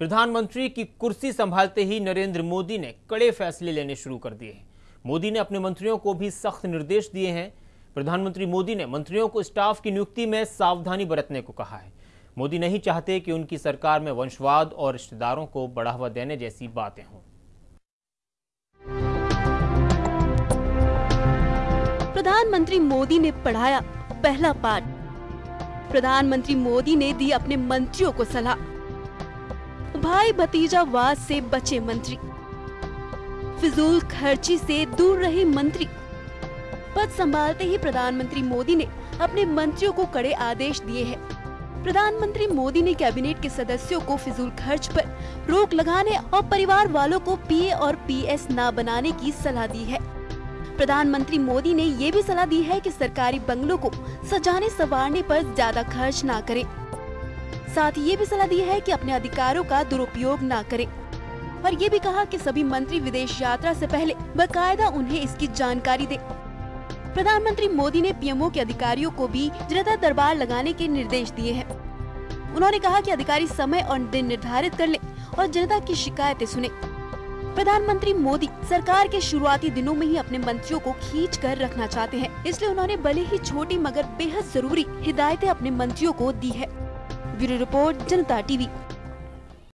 प्रधानमंत्री की कुर्सी संभालते ही नरेंद्र मोदी ने कड़े फैसले लेने शुरू कर दिए मोदी ने अपने मंत्रियों को भी सख्त निर्देश दिए हैं। प्रधानमंत्री मोदी ने मंत्रियों को स्टाफ की नियुक्ति में सावधानी बरतने को कहा है। मोदी नहीं चाहते कि उनकी सरकार में वंशवाद और रिश्तेदारों को बढ़ावा देने जैसी बातें हों। प्रधानमंत्री मोदी ने पढ़ाया पहला पाठ। प्रधानमंत्री मोदी ने दी अपने मंत्रियों को सलाह। भाई भतीजा वाद से बचे मंत्री। फिजूल खर्ची से दूर रहे मंत्री। पद संभालते ही प्रधानमंत्री मोदी ने अपने मंत्रियों को कड़े आदेश दिए हैं। प्रधानमंत्री मोदी ने कैबिनेट के सदस्यों को फिजूल खर्च पर रोक लगाने और परिवार वालों को पीए और पीएस न बनाने की सलाह दी है। प्रधानमंत्री मोदी ने ये भी सलाह दी है कि सरकारी बंगलों को सजाने संवारने पर ज़्यादा खर्च न करें। साथ ही ये भी सलाह दी है कि अपने अधिकारों का दुरुपयोग न करें। और ये भी कहा कि सभी मंत्री विदेश यात्रा से पहले बकायदा उन्हें इसकी जानकारी दे। प्रधानमंत्री मोदी ने पीएमओ के अधिकारियों को भी जनता दरबार लगाने के निर्देश दिए हैं। उन्होंने कहा कि अधिकारी समय और दिन निर्धारित कर ले और जनता की शिकायतें सुने। प्रधानमंत्री मोदी सरकार के शुरुआती दिनों में ही अपने मंत्रियों को खींच कर रखना चाहते हैं, इसलिए उन्होंने भले ही छोटी मगर बेहद ज़रूरी हिदायतें अपने मंत्रियों को दी है। Bureau report Janta TV.